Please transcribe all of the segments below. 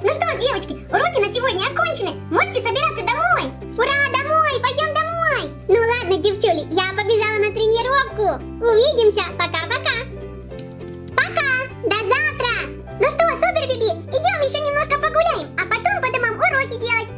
Ну что ж, девочки, уроки на сегодня окончены. Можете собираться домой. Ура, домой, пойдем домой. Ну ладно, девчули, я побежала на тренировку. Увидимся, пока-пока. Пока, до завтра. Ну что, супер, Биби, идем еще немножко погуляем, а потом по домам уроки делать.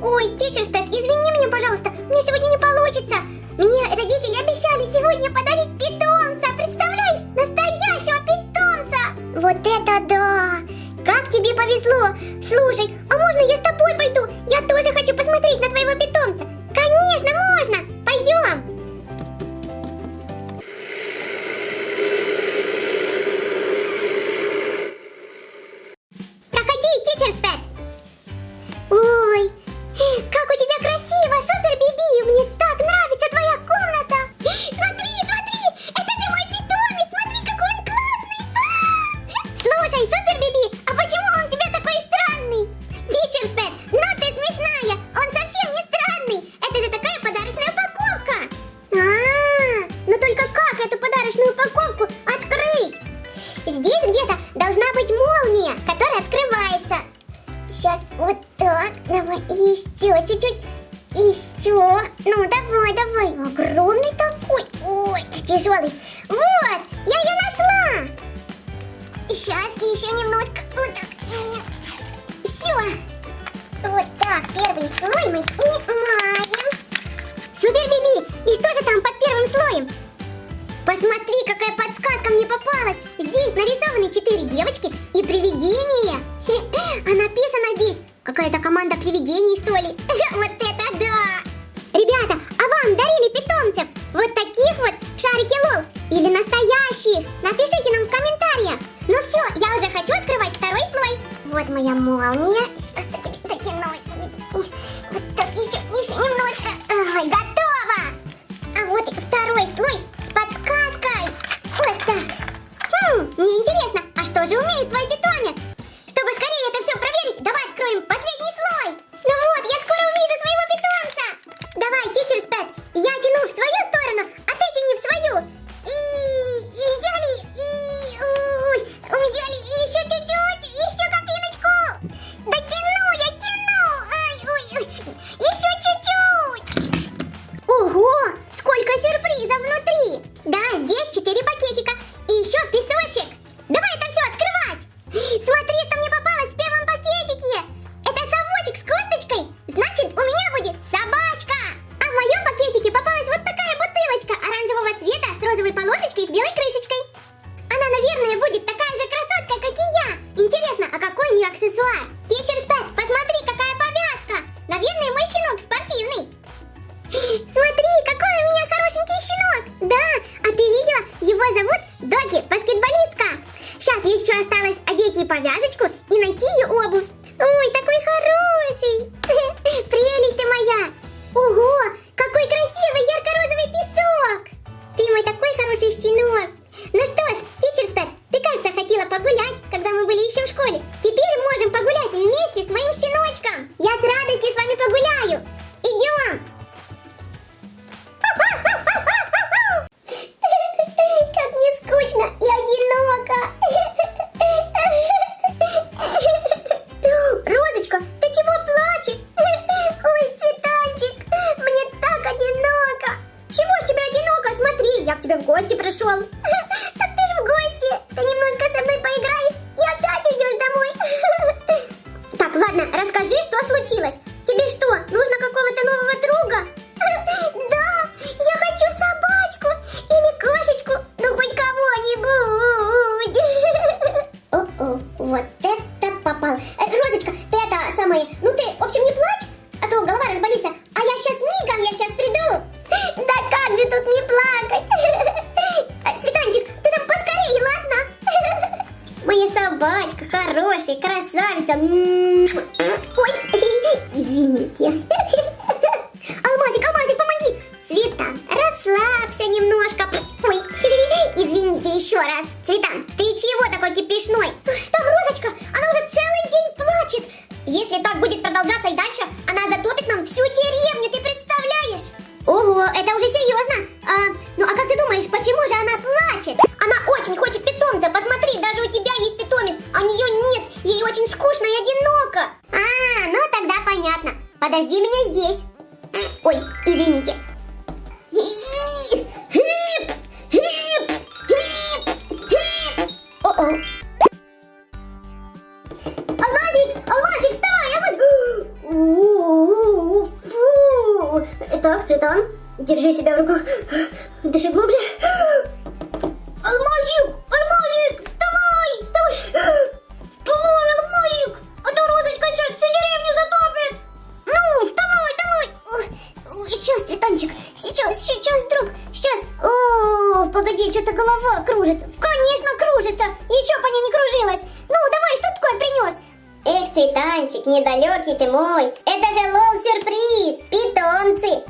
Ой, тичер Спэк, извини меня, пожалуйста, мне сегодня не получится. Мне родители обещали сегодня подарить питомца, представляешь? Настоящего питомца! Вот это да! Как тебе повезло! Слушай, а можно я с тобой пойду? Я тоже хочу посмотреть на твоего питомца. Конечно, можно! Смешная! Он совсем не странный! Это же такая подарочная упаковка! А, ну только как эту подарочную упаковку открыть? Здесь где-то должна быть молния, которая открывается. Сейчас вот так. Давай еще чуть-чуть. Еще. Ну, давай, давай. Огромный такой. Ой, тяжелый. Вот, я ее нашла. Сейчас еще немножко. Все. Первый слой мы снимаем. Супер, Биби. И что же там под первым слоем? Посмотри, какая подсказка мне попалась! Здесь нарисованы четыре девочки и привидение! А написано здесь какая-то команда привидений, что ли? Вот это да! Ребята, а вам дарили питомцев? Вот таких вот в лол? Или настоящих? Напишите нам в комментариях! Ну все, я уже хочу открывать второй слой! Вот моя молния. Еще осталось одеть ей повязочку и найти ее обувь. Ой, такой хороший! Прелесть ты моя! Ого, какой красивый ярко-розовый песок! Ты мой такой хороший щенок! Ну что ж, тичер Спэт, ты, кажется, хотела погулять, когда мы были еще в школе. Теперь можем погулять вместе с моим щеночком. Я с радостью с вами погуляю. Тут не плакать? Цветанчик, ты там поскорее, ладно? Моя собачка хорошая, красавица. Ой, извините. Алмазик, Алмазик, помоги. Цветан, расслабься немножко. Ой, извините еще раз. Цветан, ты чего такой кипишной? Там подожди меня здесь. Ой, извините. Алмазик, Алмазик, вставай, Алмазик. Так, Цветан, держи себя в руках. Дыши глубже. Цветанчик, недалекий ты мой. Это же лол-сюрприз, питомцы.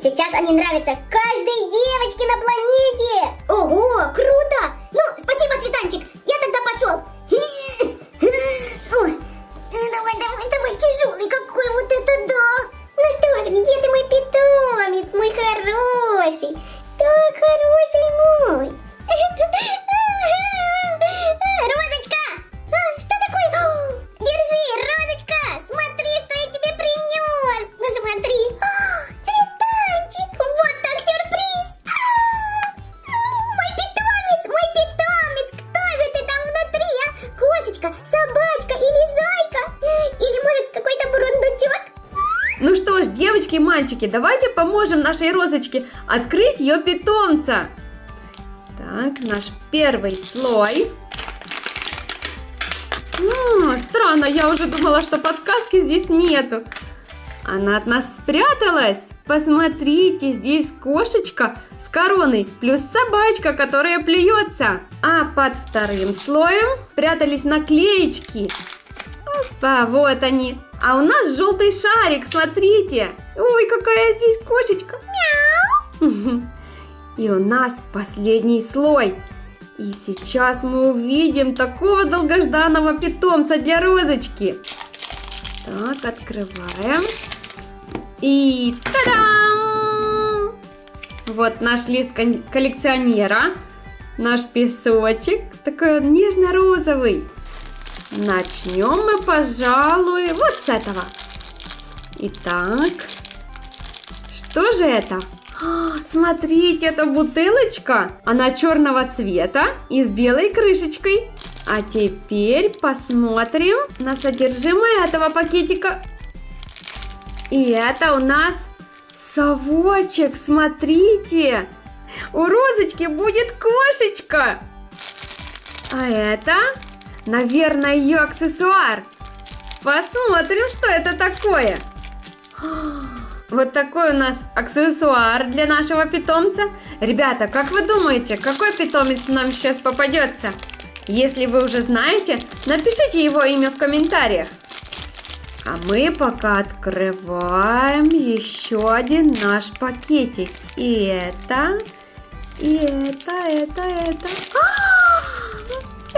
Сейчас они нравятся каждой девочке на планете. Ого, круто. Ну, спасибо, Цветанчик. Я тогда пошел. Ой, давай, давай, давай, тяжелый какой вот это да. Ну что ж, где ты мой питомец, мой хороший? Девочки и мальчики, давайте поможем нашей розочке открыть ее питомца. Так, наш первый слой. М, странно, я уже думала, что подсказки здесь нету. Она от нас спряталась. Посмотрите, здесь кошечка с короной, плюс собачка, которая плюется. А под вторым слоем прятались наклеечки. Опа, вот они. А у нас желтый шарик, смотрите. Ой, какая здесь кошечка. Мяу. И у нас последний слой. И сейчас мы увидим такого долгожданного питомца для розочки. Так, открываем. И та-дам! Вот наш лист коллекционера. Наш песочек. Такой нежно-розовый. Начнем мы, пожалуй, вот с этого. Итак, что же это? А, Смотрите, это бутылочка. Она черного цвета и с белой крышечкой. А теперь посмотрим на содержимое этого пакетика. И это у нас совочек, смотрите. У розочки будет кошечка. А это, наверное, ее аксессуар. Посмотрим, что это такое. Вот такой у нас аксессуар для нашего питомца. Ребята, как вы думаете, какой питомец нам сейчас попадется? Если вы уже знаете, напишите его имя в комментариях. А мы пока открываем еще один наш пакетик. И это, и это, это, это. А,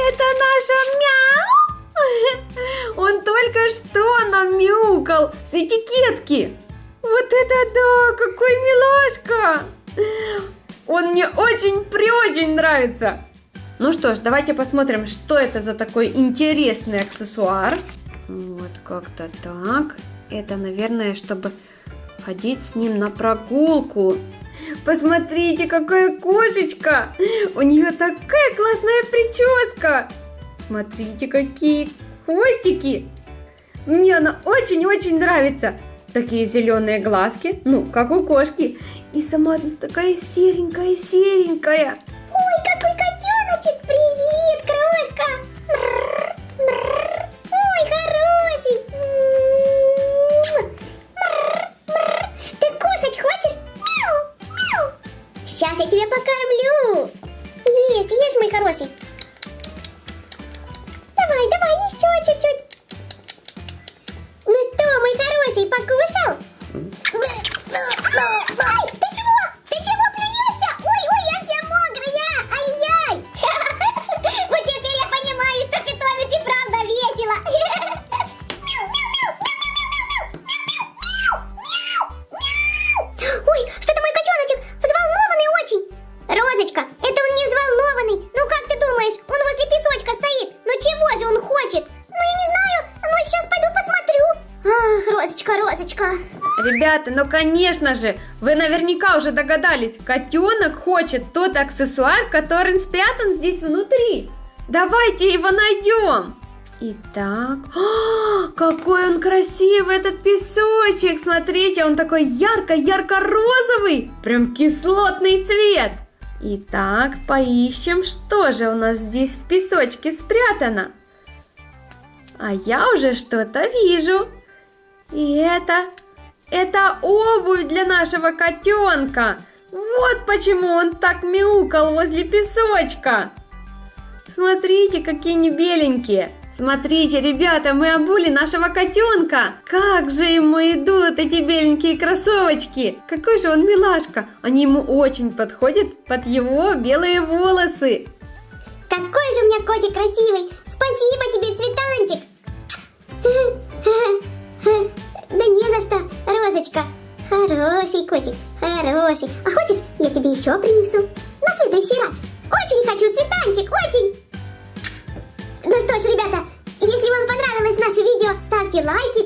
Это наша мяу! Он только что нам мяукал с этикетки. Вот это да, какой милашка! Он мне очень-преочень нравится. Ну что ж, давайте посмотрим, что это за такой интересный аксессуар. Вот как-то так. Это, наверное, чтобы ходить с ним на прогулку. Посмотрите, какая кошечка! У нее такая классная прическа! Смотрите, какие хвостики! Мне она очень-очень нравится. Такие зеленые глазки, ну, как у кошки. И сама такая серенькая-серенькая. Ой, какой котеночек! Привет, крошка! Сейчас я тебя покормлю. Ешь, ешь, мой хороший. Давай, давай, еще чуть-чуть. Ну что, мой хороший, покушал? Ай, Ребята, ну конечно же, вы наверняка уже догадались, котенок хочет тот аксессуар, который спрятан здесь внутри. Давайте его найдем. Итак, а, какой он красивый, этот песочек. Смотрите, он такой ярко-ярко-розовый. Прям кислотный цвет. Итак, поищем, что же у нас здесь в песочке спрятано. А я уже что-то вижу. И это, это обувь для нашего котенка. Вот почему он так мяукал возле песочка. Смотрите, какие они беленькие. Смотрите, ребята, мы обули нашего котенка. Как же ему идут эти беленькие кроссовочки. Какой же он милашка. Они ему очень подходят под его белые волосы. Какой же у меня котик красивый! Спасибо тебе, цветанчик! Да не за что, Розочка. Хороший котик, хороший. А хочешь, я тебе еще принесу? На следующий раз. Очень хочу цветанчик, очень. Ну что ж, ребята, если вам понравилось наше видео, ставьте лайки